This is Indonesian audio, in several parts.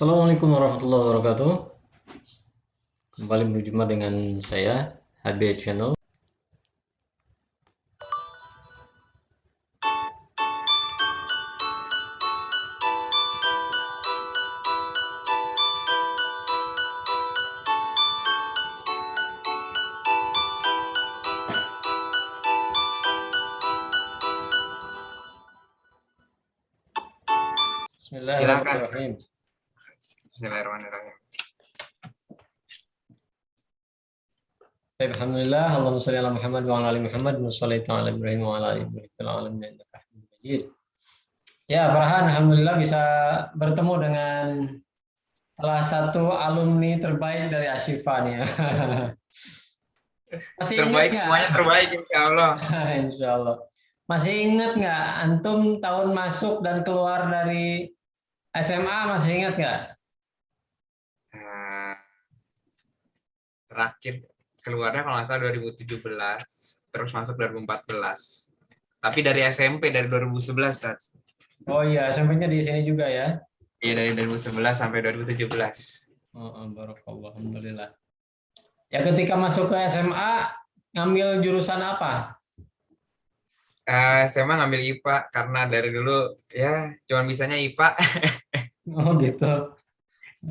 Assalamualaikum warahmatullahi wabarakatuh. Kembali berjumpa dengan saya HB Channel. Allahumma shalli ala Muhammad wa ala ali Muhammad wa shalli ala Ibrahim wa ala ali Ibrahim fil alamin innaka Hamidum Majid. Ya, Farhan, alhamdulillah bisa bertemu dengan salah satu alumni terbaik dari Ashifa nih. ya. Masih terbaik ingat semuanya terbaik insya Allah. Insya Allah. Masih ingat nggak antum tahun masuk dan keluar dari SMA masih ingat nggak? Nah, terakhir keluarnya kalau nggak salah 2017, terus masuk 2014. Tapi dari SMP dari 2011, Tats. Oh iya, SMP-nya di sini juga ya. Iya dari 2011 sampai 2017. Oh, oh, barakallah, alhamdulillah. Ya ketika masuk ke SMA ngambil jurusan apa? Eh, saya mah ngambil IPA karena dari dulu ya cuman bisanya IPA. Oh gitu.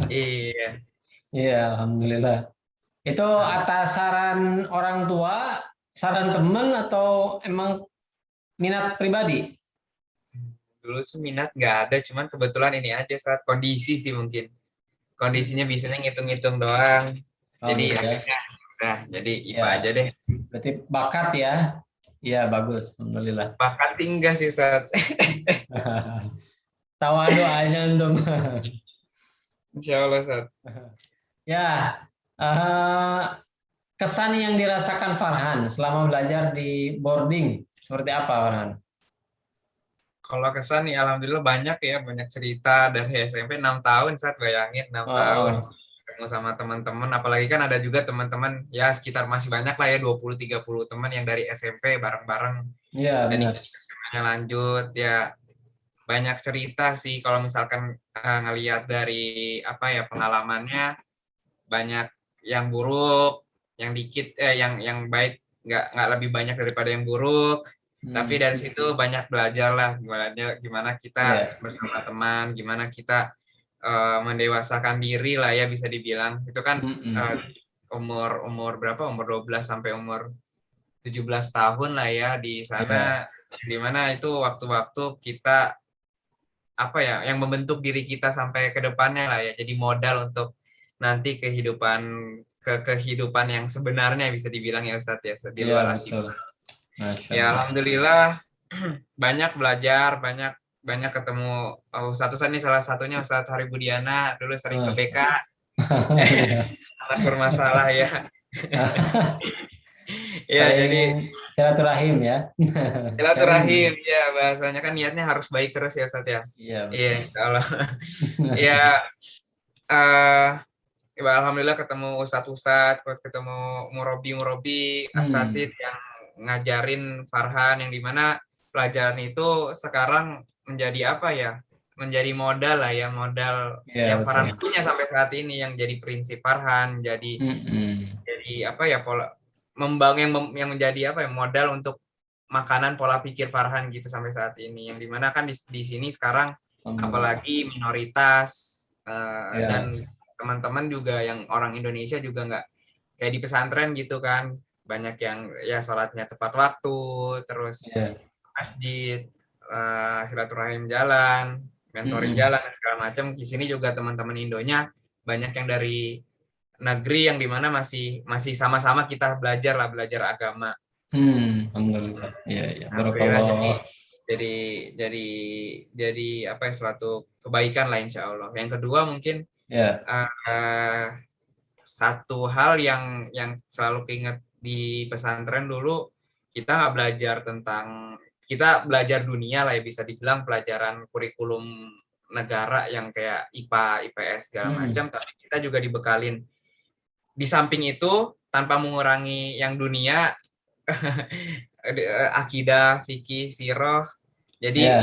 iya. Iya, alhamdulillah. Itu atas saran orang tua, saran temen atau emang minat pribadi? Dulu sih minat nggak ada, cuman kebetulan ini aja saat kondisi sih mungkin. Kondisinya bisanya ngitung-ngitung doang. Oh, jadi gitu ya. akhirnya udah jadi IPA Ya. aja deh. Berarti bakat ya? Iya, bagus. Alhamdulillah. Bahkan sih enggak sih Ustaz. Tawadu aja antum. Insya Allah Ustaz. Ya, eh, kesan yang dirasakan Farhan selama belajar di boarding seperti apa Farhan? Kalau kesan nih alhamdulillah banyak ya, banyak cerita dari SMP 6 tahun saat bayangin 6 Oh, tahun. Ketemu sama teman-teman apalagi kan ada juga teman-teman ya sekitar masih banyak lah ya 20 30 teman yang dari SMP bareng-bareng. Iya, dan benar. yang lanjut ya. Banyak cerita sih kalau misalkan eh, ngelihat dari apa ya pengalamannya banyak yang buruk, yang dikit eh yang yang baik nggak nggak lebih banyak daripada yang buruk tapi Hmm. dari situ banyak belajar lah gimana gimana kita Iya. bersama teman gimana kita eh, mendewasakan diri lah ya bisa dibilang itu kan Mm-mm. eh, umur umur berapa umur 12 sampai umur 17 tahun lah ya di sana di mana itu waktu-waktu kita apa ya yang membentuk diri kita sampai ke depannya lah ya jadi modal untuk nanti kehidupan ke kehidupan yang sebenarnya bisa dibilang ya Ustadz ya di Iya, luar betul. Asyik. Masya Ya alhamdulillah banyak belajar, banyak banyak ketemu oh, satu ini salah satunya Ustadz Hari Budiana dulu sering ke. BK Iya. anak bermasalah ya. ya Saling jadi silaturahim ya. silaturahim ya bahasanya kan niatnya harus baik terus ya Ustadz ya. Iya. Iya Allah. ya ya, alhamdulillah ketemu ustadz-ustadz, ketemu murobi-murobi, Hmm. asatid yang ngajarin Farhan yang di mana pelajaran itu sekarang menjadi apa ya? Menjadi modal lah ya, modal Iya, yang Farhan betul. punya sampai saat ini yang jadi prinsip Farhan, jadi Mm-mm. jadi apa ya pola membangun yang, mem- yang menjadi apa ya modal untuk makanan pola pikir Farhan gitu sampai saat ini yang di mana kan di, di sini sekarang apalagi minoritas eh, Ya. dan teman-teman juga yang orang Indonesia juga nggak kayak di pesantren gitu kan banyak yang ya sholatnya tepat waktu terus Iya. masjid eh, silaturahim jalan mentoring Mm-mm. jalan dan segala macam di sini juga teman-teman Indonya banyak yang dari negeri yang di mana masih masih sama-sama kita belajar lah belajar agama Hmm, alhamdulillah. Iya, iya. Alhamdulillah, jadi jadi jadi jadi apa ya suatu kebaikan lah insya Allah. Yang kedua mungkin Ya. eh, satu hal yang yang selalu keinget di pesantren dulu kita nggak belajar tentang kita belajar dunia lah ya bisa dibilang pelajaran kurikulum negara yang kayak IPA, IPS segala Hmm. macam, tapi kita juga dibekalin di samping itu tanpa mengurangi yang dunia eh, akidah, fikih, siroh. Jadi Ya.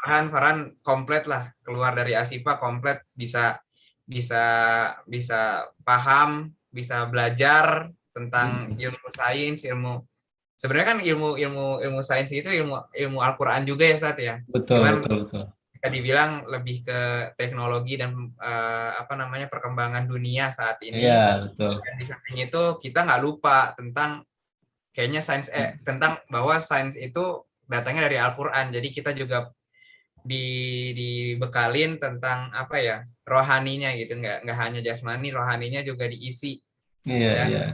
Farhan Farhan komplet lah keluar dari Asipa komplet bisa bisa bisa paham, bisa belajar tentang Hmm. ilmu sains, ilmu sebenarnya kan ilmu ilmu ilmu sains itu ilmu ilmu Al-Qur'an juga ya Sat ya. Betul, Cuman betul, betul. bisa dibilang lebih ke teknologi dan eh, apa namanya perkembangan dunia saat ini. Iya, betul. Dan di samping itu kita nggak lupa tentang kayaknya sains eh tentang bahwa sains itu datangnya dari Al-Qur'an. Jadi kita juga di dibekalin tentang apa ya rohaninya gitu nggak nggak hanya jasmani rohaninya juga diisi Iya, Dan- iya.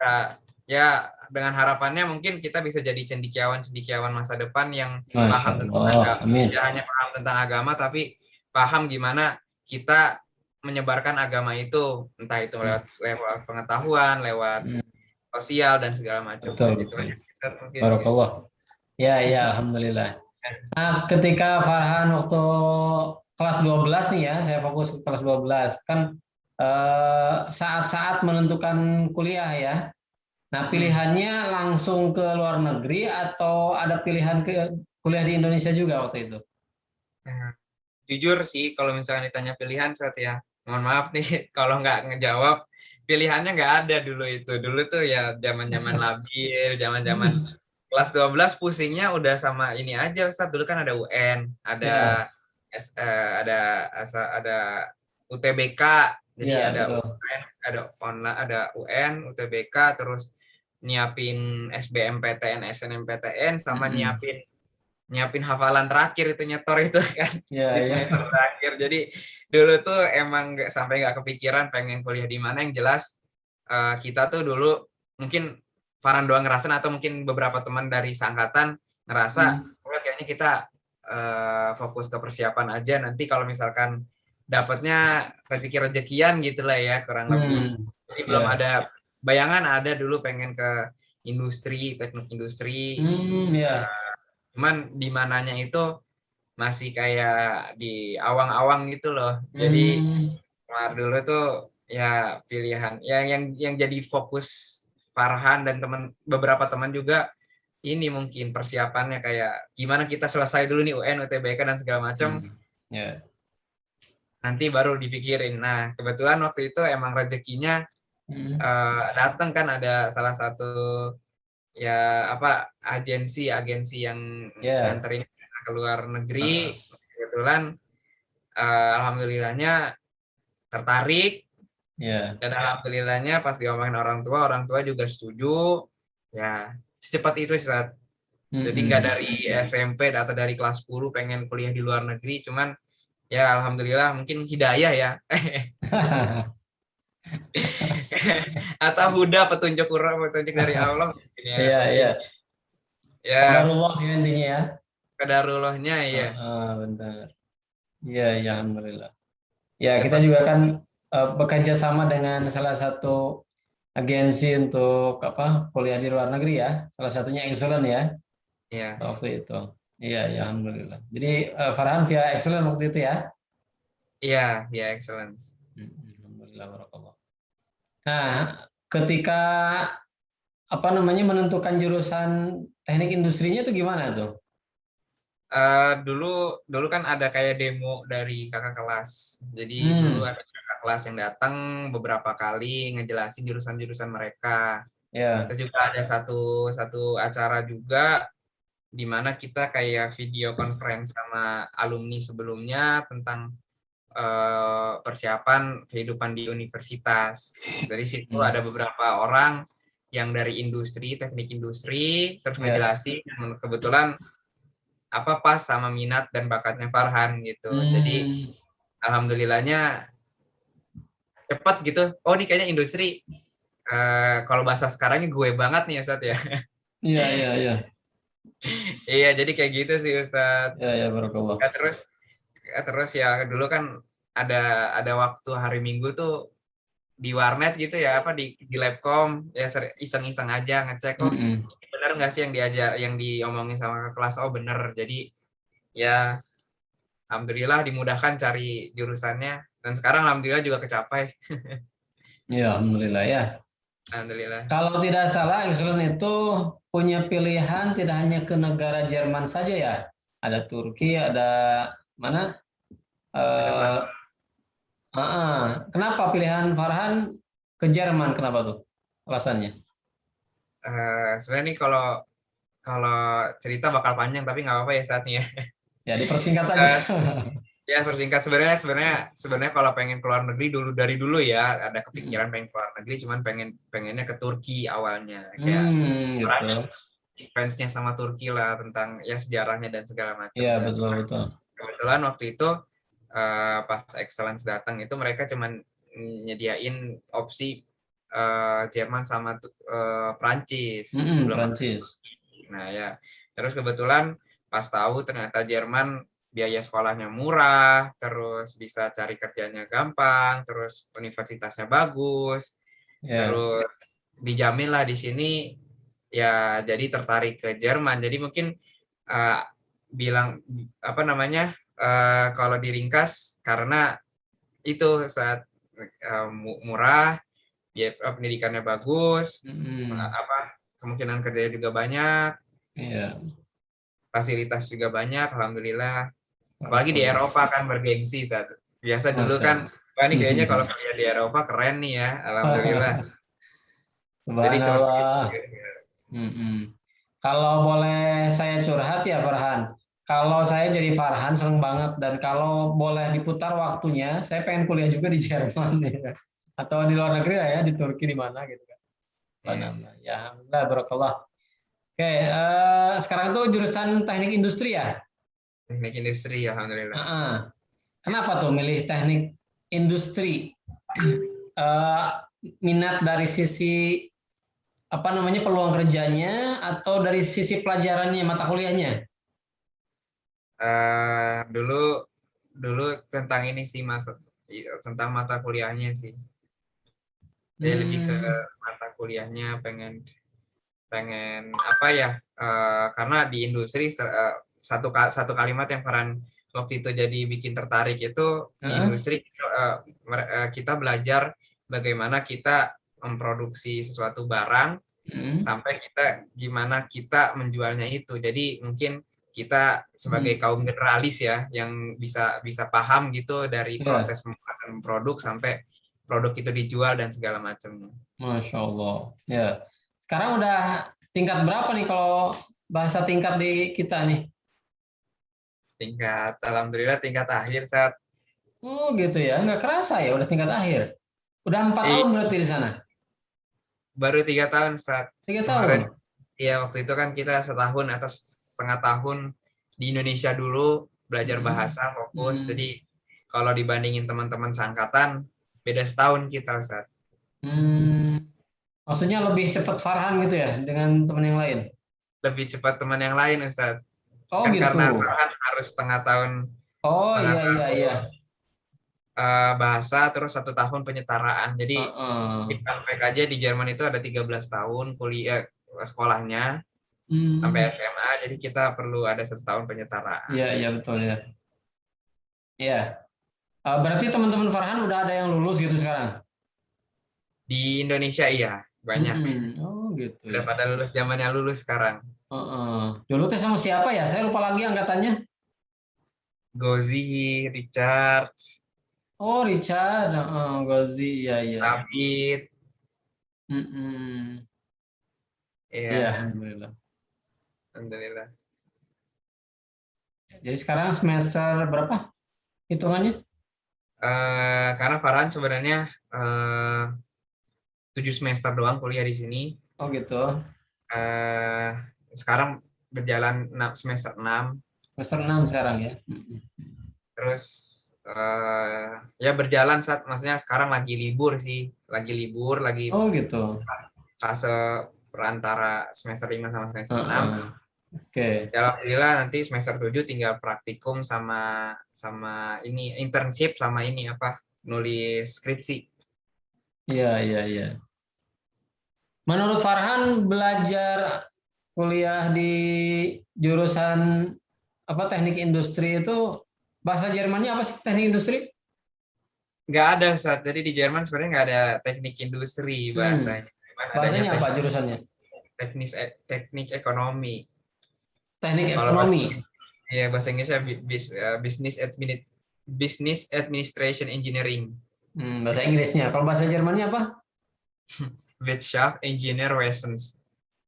Nah, ya dengan harapannya mungkin kita bisa jadi cendikiawan cendikiawan masa depan yang Masya paham tentang Allah. agama Amin. tidak hanya paham tentang agama tapi paham gimana kita menyebarkan agama itu entah itu lewat lewat pengetahuan lewat Hmm. sosial dan segala macam Betul, Itu betul. aja, Ustaz, mungkin. Barakallah. Ya, ya, alhamdulillah. Nah, ketika Farhan waktu kelas 12 nih ya, saya fokus ke kelas 12. Kan eh, saat-saat menentukan kuliah ya. Nah, pilihannya langsung ke luar negeri atau ada pilihan ke kuliah di Indonesia juga waktu itu? Nah, jujur sih kalau misalnya ditanya pilihan saat ya mohon maaf nih kalau nggak ngejawab pilihannya nggak ada dulu itu dulu tuh ya zaman zaman labil zaman zaman kelas 12 pusingnya udah sama ini aja Ustaz dulu kan ada UN ada S- eh, ada asa- ada UTBK jadi Iya, ada betul. UN ada online ada UN UTBK terus nyiapin SBMPTN SNMPTN sama Mm-mm. nyiapin nyiapin hafalan terakhir itu nyetor itu kan Ya, di ya. semester terakhir. Jadi dulu tuh emang nggak sampai nggak kepikiran pengen kuliah di mana. Yang jelas eh, kita tuh dulu mungkin Farhan doang ngerasain atau mungkin beberapa teman dari seangkatan ngerasa Hmm. "Oh, kayaknya kita eh, fokus ke persiapan aja. Nanti kalau misalkan dapatnya rezeki rezekian gitulah ya kurang lebih. Hmm. Jadi belum ya. ada bayangan ada dulu pengen ke industri teknik industri Hmm, ya. cuman di mananya itu masih kayak di awang-awang gitu loh. Jadi Hmm. kemarin dulu tuh ya pilihan yang yang yang jadi fokus Farhan dan teman beberapa teman juga ini mungkin persiapannya kayak gimana kita selesai dulu nih UN, UTBK dan segala macam Hmm. Ya. nanti baru dipikirin. Nah, kebetulan waktu itu emang rezekinya Hmm. eh, datang kan ada salah satu ya apa agensi agensi yang Ya. nganterin ke luar negeri kebetulan eh, alhamdulillahnya tertarik Ya. dan alhamdulillahnya pas diomongin orang tua orang tua juga setuju ya secepat itu sih Sat. jadi nggak dari SMP atau dari kelas 10 pengen kuliah di luar negeri cuman ya alhamdulillah mungkin hidayah ya atau huda petunjuk Quran petunjuk dari Allah ya Iya, iya. ya Qadarullah ya intinya ya. kedarullahnya ya Ah, benar. Iya, ya alhamdulillah. Ya, kita juga kan bekerja sama dengan salah satu agensi untuk apa kuliah di luar negeri ya. Salah satunya Excellent ya ya waktu itu. Iya, ya alhamdulillah. Jadi eh, Farhan via Excellent waktu itu ya. iya ya excellence Hmm, Alhamdulillah barakallah. Nah, ketika apa namanya menentukan jurusan teknik industrinya itu gimana tuh? Eh, dulu dulu kan ada kayak demo dari kakak kelas. Jadi Hmm. dulu ada kakak kelas yang datang beberapa kali ngejelasin jurusan-jurusan mereka. Ya. Terus juga ada satu satu acara juga di mana kita kayak video conference sama alumni sebelumnya tentang eh, persiapan kehidupan di universitas. Dari situ Hmm. ada beberapa orang yang dari industri, teknik industri, terus Ya. ngejelasin kebetulan apa pas sama minat dan bakatnya Farhan gitu. Jadi Hmm. alhamdulillahnya cepat gitu. Oh ini kayaknya industri eh, kalau bahasa sekarangnya gue banget nih Ustaz ya. Iya, iya, iya. iya, jadi kayak gitu sih Ustaz. Ya, ya barakallah. Ya, terus ya, terus ya dulu kan ada ada waktu hari Minggu tuh di warnet gitu ya apa di di labcom ya iseng-iseng aja ngecek oh Mm-mm. Bener nggak sih yang diajar yang diomongin sama ke kelas oh bener jadi ya alhamdulillah dimudahkan cari jurusannya dan sekarang alhamdulillah juga kecapai Ya, alhamdulillah ya. alhamdulillah Kalau tidak salah, Excellent itu punya pilihan tidak hanya ke negara Jerman saja ya. Ada Turki, ada mana? Ah, ah. kenapa pilihan Farhan ke Jerman? Kenapa tuh alasannya? Eh, sebenarnya nih kalau kalau cerita bakal panjang tapi nggak apa-apa ya saatnya. Ya dipersingkat aja. ya persingkat sebenarnya sebenarnya sebenarnya kalau pengen keluar negeri dulu dari dulu ya ada kepikiran pengen keluar negeri cuman pengen pengennya ke Turki awalnya kayak Hmm, gitu. fansnya sama Turki lah tentang ya sejarahnya dan segala macam. Iya, betul betul. Kebetulan waktu itu eh, pas Excellence datang itu mereka cuman nyediain opsi eh, Jerman sama eh, Prancis. Mm-mm, Belum Prancis. Nah ya, terus kebetulan pas tahu ternyata Jerman biaya sekolahnya murah, terus bisa cari kerjanya gampang, terus universitasnya bagus, Ya. terus dijamin lah di sini ya jadi tertarik ke Jerman. Jadi mungkin eh, bilang apa namanya eh, kalau diringkas karena itu saat mu- murah, biaya pendidikannya bagus, Mm-mm. apa kemungkinan kerjanya juga banyak, Iya. fasilitas juga banyak, alhamdulillah. Apalagi di Eropa kan bergengsi saat biasa dulu kan, wah ini kayaknya kalau kerja di Eropa keren nih ya, alhamdulillah. Jadi seperti itu. Mm-mm. Kalau boleh saya curhat ya Farhan. Kalau saya jadi Farhan seneng banget dan kalau boleh diputar waktunya, saya pengen kuliah juga di Jerman ya. Atau di luar negeri lah ya, di Turki di mana gitu kan. Iya. namanya? Ya, alhamdulillah barakallah. Oke, eh, sekarang tuh jurusan teknik industri ya? Teknik industri, alhamdulillah. Heeh. Kenapa tuh milih teknik industri? Eh, minat dari sisi apa namanya peluang kerjanya atau dari sisi pelajarannya mata kuliahnya? Eh, dulu dulu tentang ini sih mas, tentang mata kuliahnya sih. Dia lebih ke Hmm, mata kuliahnya pengen pengen apa ya? eh, karena di industri eh, satu satu kalimat yang Farhan waktu itu jadi bikin tertarik itu di Heeh. industri eh, kita belajar bagaimana kita memproduksi sesuatu barang hmm, sampai kita gimana kita menjualnya itu. Jadi mungkin kita sebagai kaum generalis ya yang bisa bisa paham gitu dari Iya. proses pembuatan produk sampai produk itu dijual dan segala macamnya. Masya Allah. Ya. Sekarang udah tingkat berapa nih kalau bahasa tingkat di kita nih? Tingkat alhamdulillah tingkat akhir saat Oh gitu ya, nggak kerasa ya udah tingkat akhir. Udah empat Iya. tahun berarti di sana. baru tiga tahun saat Tiga tahun. Iya waktu itu kan kita setahun atau setengah tahun di Indonesia dulu belajar Hmm. bahasa fokus. Hmm. Jadi kalau dibandingin teman-teman seangkatan beda setahun kita Ustaz. Hmm, maksudnya lebih cepat Farhan gitu ya dengan teman yang lain. Lebih cepat teman yang lain Ustaz. Oh kan gitu. karena Farhan harus setengah tahun Oh setengah iya iya iya. eh, bahasa terus satu tahun penyetaraan. Jadi Heeh. di Unpack aja di Jerman itu ada 13 tahun kuliah sekolahnya Hmm, sampai SMA. Jadi kita perlu ada satu tahun penyetaraan. Iya iya betul ya. Iya. Eh, berarti teman-teman Farhan udah ada yang lulus gitu sekarang. Di Indonesia iya banyak. Hmm, Oh gitu Udah ya. pada lulus zamannya lulus sekarang. Heeh. Dulu teh sama siapa ya? Saya lupa lagi angkatannya. Gozi, Richard, Oh Richard, Heeh, Gozi, iya iya. David, Mm-mm. ya, Iya, alhamdulillah. alhamdulillah. Jadi sekarang semester berapa hitungannya? Eh, karena Farhan sebenarnya eh, tujuh semester doang kuliah di sini. Oh gitu. Eh, sekarang berjalan enam- semester 6 Semester 6 sekarang ya. Terus eh, ya berjalan saat maksudnya sekarang lagi libur sih lagi libur lagi Oh gitu. fase perantara semester 5 sama semester 6 Heeh. Oke. Ya, alhamdulillah nanti semester 7 tinggal praktikum sama sama ini internship sama ini apa nulis skripsi. Iya, iya, iya. Menurut Farhan belajar kuliah di jurusan apa teknik industri itu bahasa Jermannya apa sih teknik industri? Nggak ada saat jadi di Jerman sebenarnya nggak ada teknik industri Hmm. bahasanya. Adanya Bahasanya apa jurusannya? Teknis e- teknik ekonomi. Teknik Kalau ekonomi. Iya bahasa Inggrisnya bis- eh, business admini- Business Administration Engineering. Hmm, bahasa Inggrisnya. Kalau bahasa Jermannya apa? Wirtschaft Ingenieurwesens.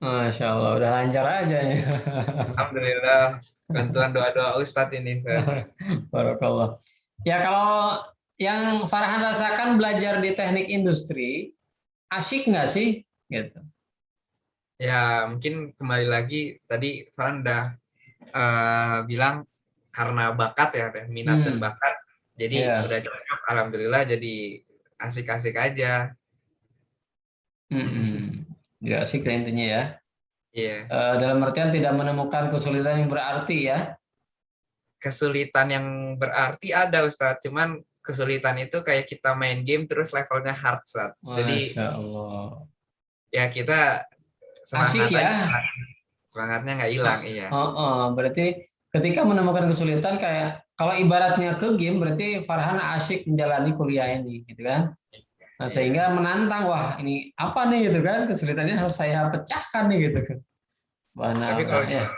Masya Allah, udah lancar aja ya. Alhamdulillah, bantuan doa-doa Ustadz ini. Barakallah. Ya kalau yang Farhan rasakan belajar di teknik industri, asik nggak sih? Gitu. Ya mungkin kembali lagi tadi Farhan udah uh, bilang karena bakat ya, minat hmm. dan bakat. Jadi yeah. udah cocok, alhamdulillah jadi asik-asik aja. Hmm. Ya asik intinya ya. Iya. Yeah. Uh, dalam artian tidak menemukan kesulitan yang berarti ya. Kesulitan yang berarti ada Ustadz, cuman kesulitan itu kayak kita main game terus levelnya hard set. Jadi Allah. Ya kita semangat Asik ya. Semangatnya nggak hilang, iya. Oh, oh, berarti ketika menemukan kesulitan kayak kalau ibaratnya ke game berarti Farhan asyik menjalani kuliah ini gitu kan. Nah, iya. sehingga menantang wah ini apa nih gitu kan kesulitannya harus saya pecahkan nih gitu kan. Wah, Tapi kalau ya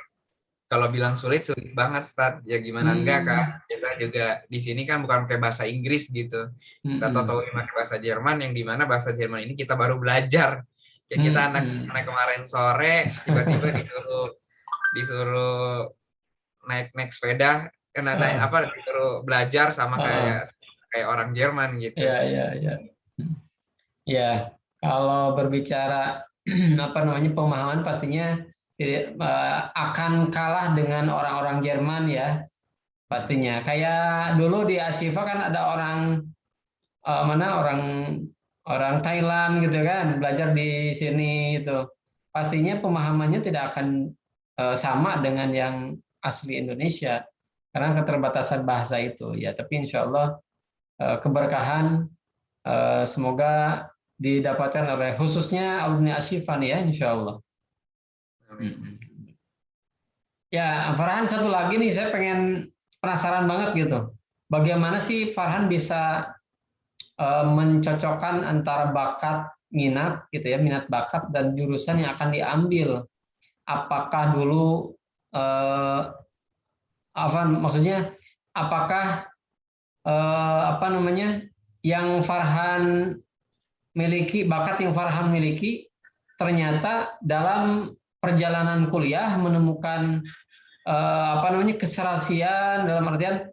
kalau bilang sulit sulit banget Start ya gimana hmm. enggak kan kita juga di sini kan bukan pakai bahasa Inggris gitu kita hmm. tahu pakai bahasa Jerman yang di mana bahasa Jerman ini kita baru belajar ya kita hmm. anak anak kemarin sore tiba-tiba disuruh disuruh naik naik sepeda kena naik hmm. apa disuruh belajar sama kayak hmm. kayak orang Jerman gitu ya ya ya ya kalau berbicara apa namanya pemahaman pastinya tidak eh, akan kalah dengan orang-orang Jerman ya pastinya. Kayak dulu di Asifa kan ada orang uh, mana orang orang Thailand gitu kan belajar di sini itu. Pastinya pemahamannya tidak akan uh, sama dengan yang asli Indonesia karena keterbatasan bahasa itu ya. Tapi insya Allah uh, keberkahan uh, semoga didapatkan oleh khususnya alumni Asifa nih ya insya Allah. Ya, Farhan satu lagi nih, saya pengen penasaran banget gitu. Bagaimana sih Farhan bisa mencocokkan antara bakat minat gitu ya, minat bakat dan jurusan yang akan diambil. Apakah dulu uh, apa maksudnya apakah uh, apa namanya yang Farhan miliki bakat yang Farhan miliki ternyata dalam perjalanan kuliah menemukan uh, apa namanya keserasian dalam artian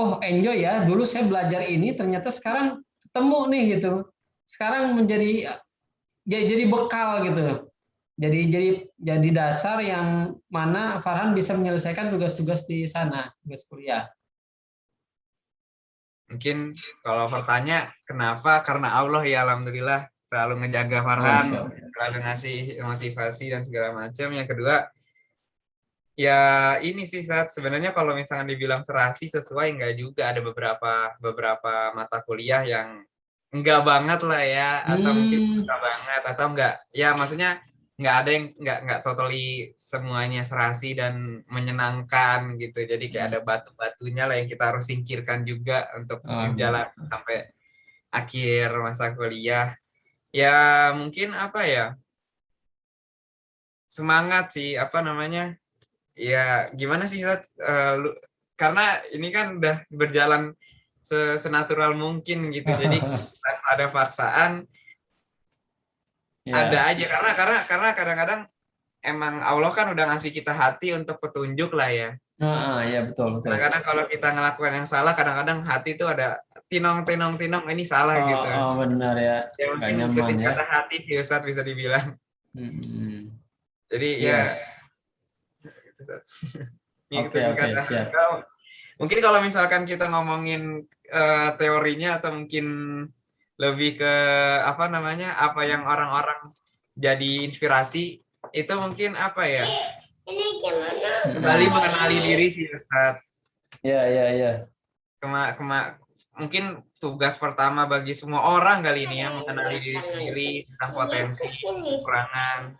oh enjoy ya dulu saya belajar ini ternyata sekarang ketemu nih gitu. Sekarang menjadi jadi bekal gitu. Jadi jadi jadi dasar yang mana Farhan bisa menyelesaikan tugas-tugas di sana tugas kuliah. Mungkin kalau bertanya kenapa? Karena Allah ya alhamdulillah selalu ngejaga Farhan, oh, selalu ngasih motivasi dan segala macam. Yang kedua, ya ini sih saat sebenarnya kalau misalnya dibilang serasi sesuai enggak juga. Ada beberapa beberapa mata kuliah yang enggak banget lah ya atau hmm. mungkin bisa banget atau enggak ya maksudnya enggak ada yang enggak enggak totally semuanya serasi dan menyenangkan gitu. Jadi kayak hmm. ada batu-batunya lah yang kita harus singkirkan juga untuk oh, jalan sampai akhir masa kuliah. Ya mungkin apa ya? Semangat sih apa namanya ya gimana sih uh, lu, karena ini kan udah berjalan senatural mungkin gitu jadi ada paksaan yeah. ada aja karena karena karena kadang-kadang emang Allah kan udah ngasih kita hati untuk petunjuk lah ya Ah, ya betul betul. Kadang-kadang kalau kita ngelakukan yang salah, kadang-kadang hati itu ada tinong tinong tinong ini salah oh, gitu. Oh benar ya. Ya mungkin nyaman, ya. kata hati sih Ustaz bisa dibilang. Hmm. Jadi yeah. ya. Oke oke siap. Mungkin kalau misalkan kita ngomongin uh, teorinya atau mungkin lebih ke apa namanya apa yang orang-orang jadi inspirasi itu mungkin apa ya? Ini gimana? Kembali mengenali diri sih Ustaz. Ya ya ya. Kema, kema, mungkin tugas pertama bagi semua orang kali ini ya mengenali diri sendiri tentang potensi kekurangan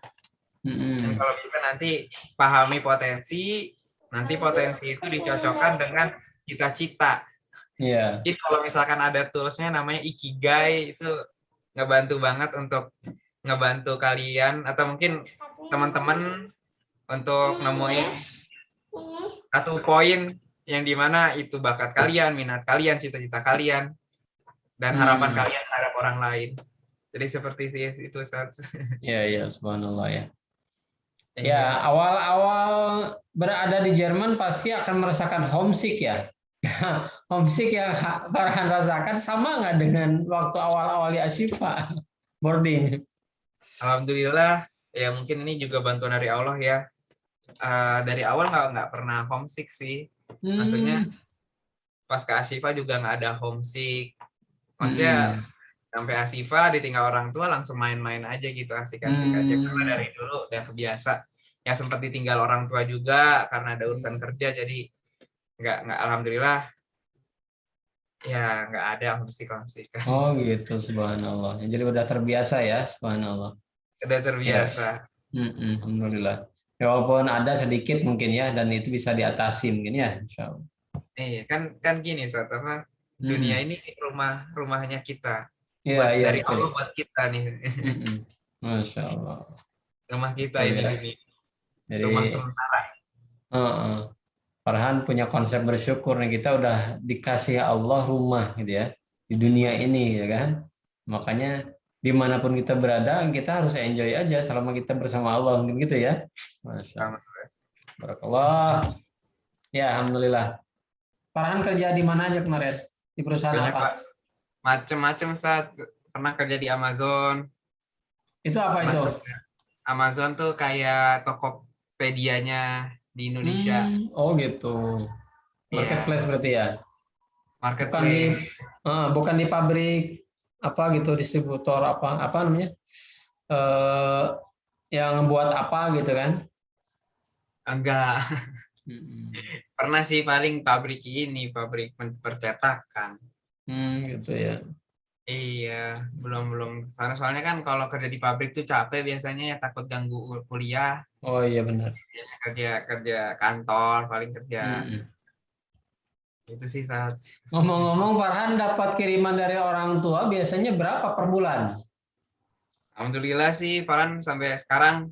mm-hmm. dan kalau bisa nanti pahami potensi nanti potensi itu dicocokkan dengan cita-cita yeah. jadi kalau misalkan ada toolsnya namanya ikigai itu ngebantu banget untuk ngebantu kalian atau mungkin teman-teman untuk nemuin satu poin yang di mana itu bakat kalian, minat kalian, cita-cita kalian, dan harapan Hmm. kalian terhadap orang lain. Jadi seperti sih itu Ustaz. Ya, ya, subhanallah ya. Iya. Ya, awal-awal berada di Jerman pasti akan merasakan homesick ya. homesick yang ha- Farhan rasakan sama nggak dengan waktu awal-awal di Ashifa boarding? Alhamdulillah, ya mungkin ini juga bantuan dari Allah ya. Eh, dari awal nggak nggak pernah homesick sih. Maksudnya, Hmm. Pas ke Asifa juga nggak ada homesick. Maksudnya sampai Asifa ditinggal orang tua langsung main-main aja gitu asik-asik aja Hmm. karena dari dulu udah kebiasa. Ya sempat ditinggal orang tua juga karena ada urusan kerja jadi nggak nggak alhamdulillah ya nggak ada homesick homesick. Oh gitu, subhanallah. Jadi udah terbiasa ya, subhanallah. Udah terbiasa. Mm-mm, Alhamdulillah. Ya, walaupun ada sedikit mungkin ya, dan itu bisa diatasi mungkin ya, insya Allah. Iya kan kan gini saat apa dunia ini rumah rumahnya kita Iya, buat iya, dari betul. Allah buat kita nih. Masya Allah. rumah kita Iya. ini ini Jadi, rumah sementara. Heeh. Farhan punya konsep bersyukur nih kita udah dikasih Allah rumah gitu ya di dunia ini ya kan. Makanya di mana pun kita berada kita harus enjoy aja selama kita bersama Allah mungkin gitu ya. Masya Allah. Barakallah. Ya alhamdulillah. Farhan kerja di mana aja kemarin? Di perusahaan Banyak apa? Pak. Macem-macem saat pernah kerja di Amazon. Itu apa itu? Macem- Amazon tuh kayak Tokopedia-nya di Indonesia. Hmm, oh gitu. Iya. Marketplace berarti ya. Bukan di Marketplace. eh, bukan di pabrik apa gitu distributor apa apa namanya? eh yang buat apa gitu kan? Enggak. Hmm, Pernah sih paling pabrik ini, pabrik percetakan. Hmm, gitu ya. Iya, belum belum sana soalnya kan kalau kerja di pabrik tuh capek biasanya ya takut ganggu kuliah, Oh iya benar. kerja kerja kantor paling kerja Hmm. itu sih saat Ngomong-ngomong Farhan dapat kiriman dari orang tua biasanya berapa per bulan? Alhamdulillah sih Farhan sampai sekarang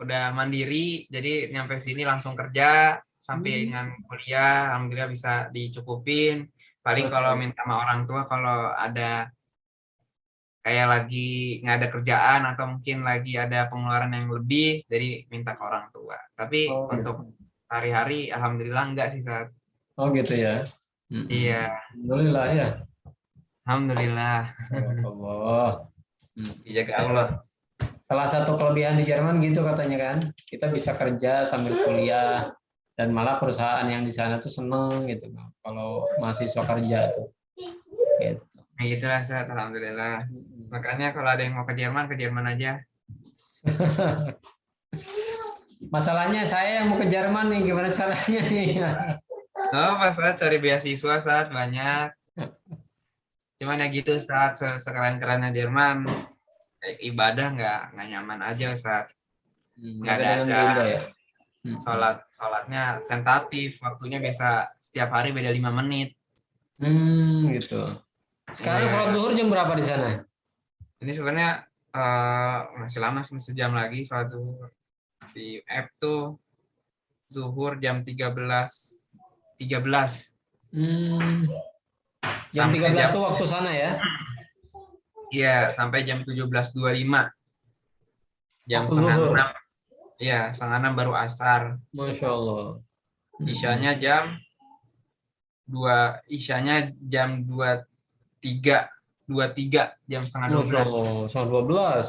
udah mandiri, jadi nyampe sini langsung kerja sampai Hmm. dengan kuliah, alhamdulillah bisa dicukupin. Paling kalau minta sama orang tua kalau ada kayak lagi nggak ada kerjaan atau mungkin lagi ada pengeluaran yang lebih, jadi minta ke orang tua. Tapi Oh, untuk gitu. hari-hari alhamdulillah enggak sih saat. Oh gitu ya. Iya, Alhamdulillah ya. alhamdulillah Allah. dijaga Allah. Salah satu kelebihan di Jerman gitu katanya kan, kita bisa kerja sambil kuliah dan malah perusahaan yang di sana tuh seneng gitu kalau mahasiswa kerja tuh. Gitu. Nah, gitulah saat alhamdulillah. Makanya kalau ada yang mau ke Jerman, ke Jerman aja. Masalahnya saya yang mau ke Jerman nih, gimana caranya nih? Oh, pas saat cari beasiswa saat banyak. Cuman ya gitu saat se- sekeren-kerennya Jerman, ibadah nggak nggak nyaman aja saat Nggak ada beda ya hmm. sholat sholatnya tentatif waktunya biasa setiap hari beda lima menit hmm gitu sekarang sholat ya. zuhur jam berapa di sana ini sebenarnya uh, masih lama sih masih jam lagi sholat zuhur di app tuh zuhur jam 13 13 hmm. jam tiga 13 itu waktu sana ya Iya, sampai jam 17.25. Jam setengah enam. 6 Iya, setengah enam baru asar. Masya Allah. Isyanya jam dua isyanya jam dua tiga dua tiga jam setengah dua belas setengah dua belas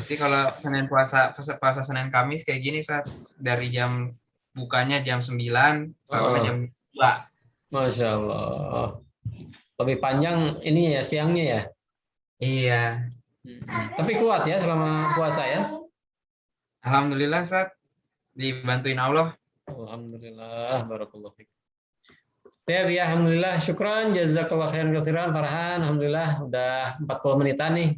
jadi kalau senin puasa puasa senin kamis kayak gini saat dari jam bukanya jam sembilan sampai oh. jam dua masya allah lebih panjang ini ya siangnya ya iya hmm. tapi kuat ya selama puasa ya Alhamdulillah saat dibantuin Allah. Alhamdulillah, barakallahu. Ya, ya, alhamdulillah, syukran, jazakallah khairan katsiran Farhan. Alhamdulillah udah 40 menitan nih.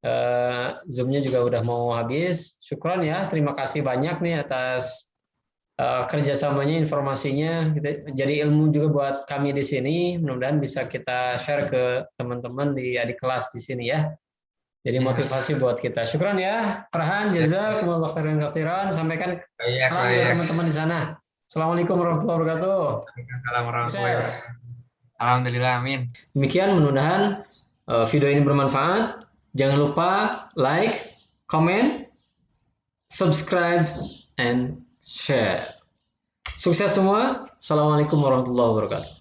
Eh, Zoom-nya juga udah mau habis. Syukran ya, terima kasih banyak nih atas eh, kerjasamanya, informasinya. Kita, jadi ilmu juga buat kami di sini. Mudah-mudahan bisa kita share ke teman-teman di adik kelas di sini ya. Jadi Ya. motivasi buat kita. Syukran ya, Farhan, jazakallah khairan katsiran. Sampaikan Iya, salam iya. teman-teman di sana. Assalamualaikum warahmatullahi wabarakatuh. Waalaikumsalam warahmatullahi wabarakatuh. Alhamdulillah, amin. Demikian mudah-mudahan uh, video ini bermanfaat. Jangan lupa like, comment, subscribe, and share. Sukses semua. Assalamualaikum warahmatullahi wabarakatuh.